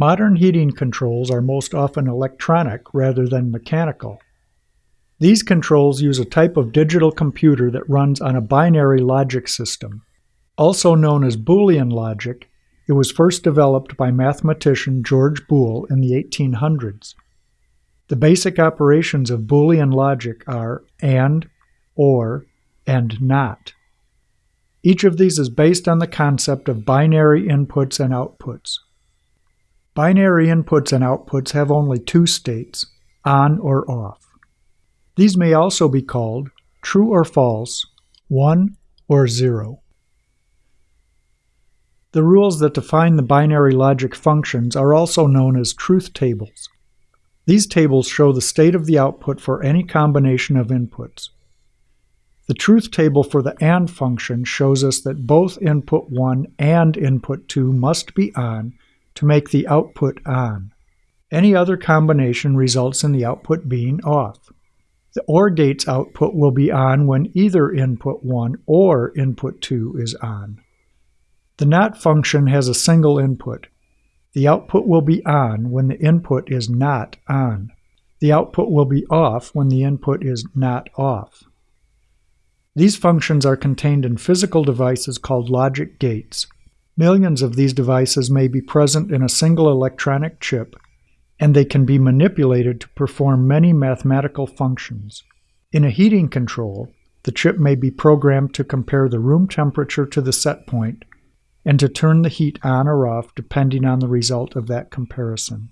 Modern heating controls are most often electronic rather than mechanical. These controls use a type of digital computer that runs on a binary logic system. Also known as Boolean logic, it was first developed by mathematician George Boole in the 1800s. The basic operations of Boolean logic are AND, OR, and NOT. Each of these is based on the concept of binary inputs and outputs. Binary inputs and outputs have only two states, on or off. These may also be called true or false, 1 or 0. The rules that define the binary logic functions are also known as truth tables. These tables show the state of the output for any combination of inputs. The truth table for the AND function shows us that both input 1 and input 2 must be on to make the output on. Any other combination results in the output being off. The OR gate's output will be on when either input 1 or input 2 is on. The NOT function has a single input. The output will be on when the input is not on. The output will be off when the input is not off. These functions are contained in physical devices called logic gates. Millions of these devices may be present in a single electronic chip, and they can be manipulated to perform many mathematical functions. In a heating control, the chip may be programmed to compare the room temperature to the set point and to turn the heat on or off depending on the result of that comparison.